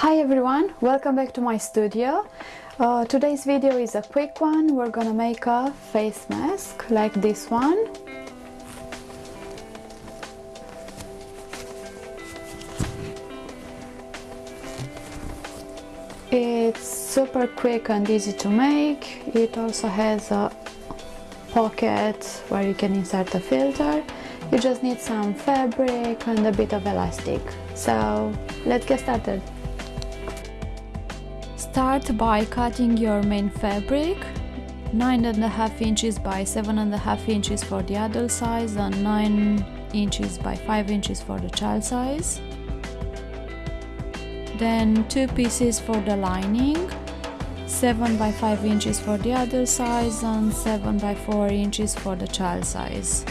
Hi everyone, welcome back to my studio. Uh, today's video is a quick one. We're gonna make a face mask like this one. It's super quick and easy to make. It also has a pocket where you can insert a filter. You just need some fabric and a bit of elastic. So let's get started. Start by cutting your main fabric nine and a half inches by seven and a half inches for the adult size and nine inches by five inches for the child size. Then two pieces for the lining 7 by 5 inches for the adult size and 7 by 4 inches for the child size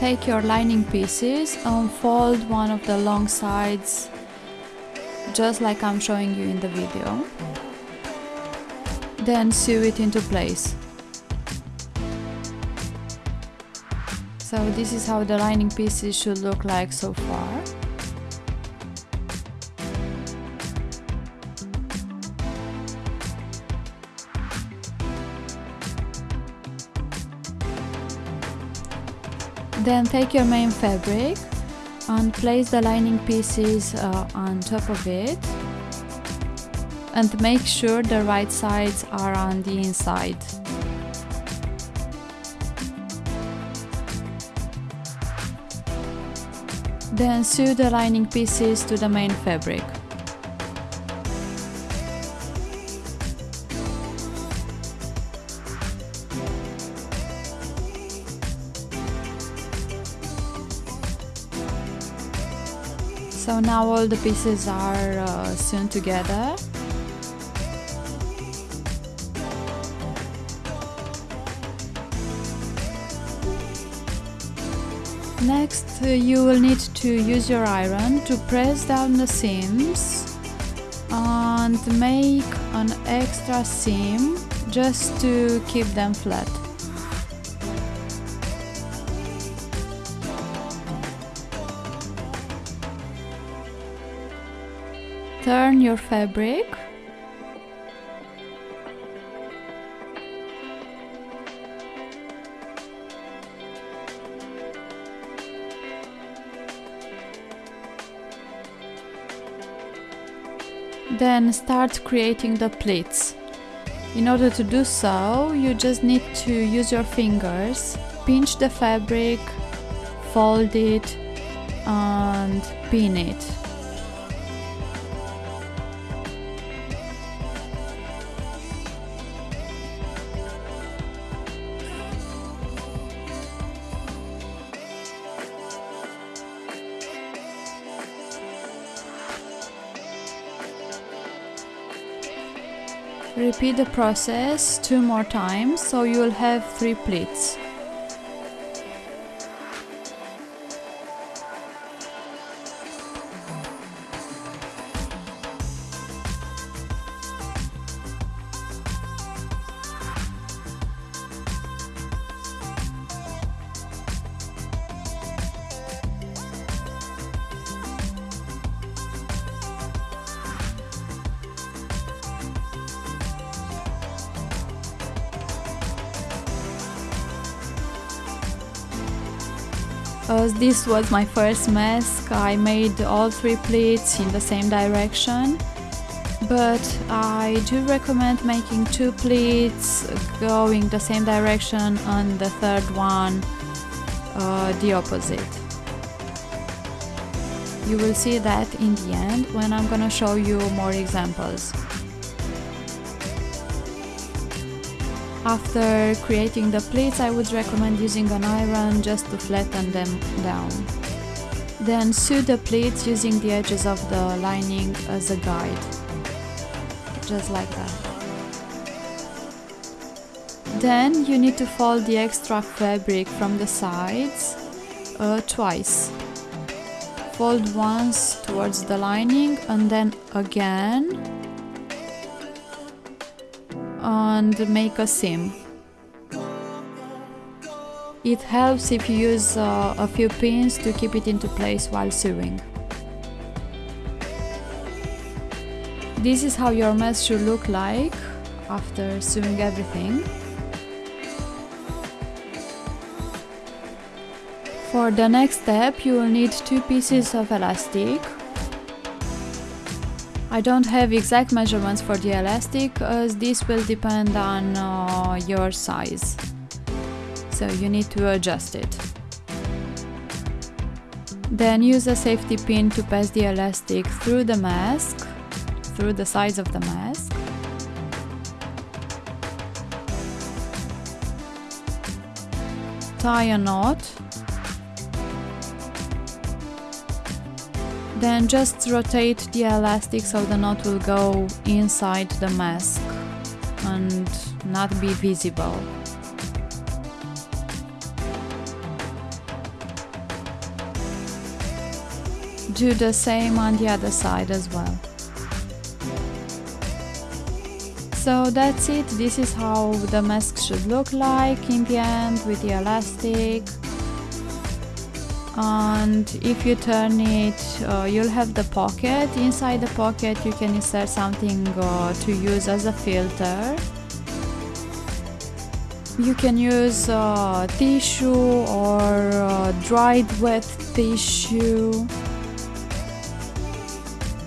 take your lining pieces and fold one of the long sides just like I'm showing you in the video then sew it into place So this is how the lining pieces should look like so far. Then take your main fabric and place the lining pieces uh, on top of it and make sure the right sides are on the inside. Then sew the lining pieces to the main fabric. So now all the pieces are uh, sewn together. Next, uh, you will need to use your iron to press down the seams and make an extra seam just to keep them flat. Turn your fabric Then start creating the pleats. In order to do so, you just need to use your fingers, pinch the fabric, fold it and pin it. Repeat the process two more times so you will have three pleats. This was my first mask, I made all three pleats in the same direction. But I do recommend making two pleats going the same direction and the third one uh, the opposite. You will see that in the end when I'm gonna show you more examples. After creating the pleats I would recommend using an iron just to flatten them down. Then sew the pleats using the edges of the lining as a guide. Just like that. Then you need to fold the extra fabric from the sides uh, twice. Fold once towards the lining and then again and make a seam. It helps if you use uh, a few pins to keep it into place while sewing. This is how your mess should look like after sewing everything. For the next step you will need two pieces of elastic. I don't have exact measurements for the elastic as this will depend on uh, your size. So you need to adjust it. Then use a safety pin to pass the elastic through the mask through the sides of the mask. Tie a knot. Then just rotate the elastic so the knot will go inside the mask and not be visible. Do the same on the other side as well. So that's it, this is how the mask should look like in the end with the elastic and if you turn it uh, you'll have the pocket. Inside the pocket you can insert something uh, to use as a filter. You can use uh, tissue or uh, dried wet tissue.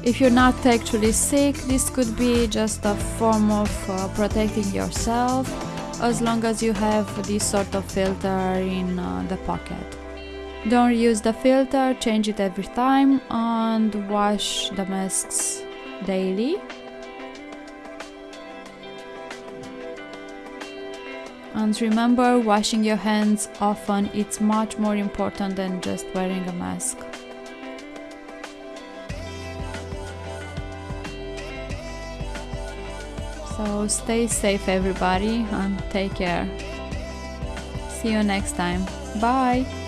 If you're not actually sick, this could be just a form of uh, protecting yourself as long as you have this sort of filter in uh, the pocket. Don't use the filter, change it every time and wash the masks daily. And remember, washing your hands often, it's much more important than just wearing a mask. So stay safe everybody and take care. See you next time. Bye!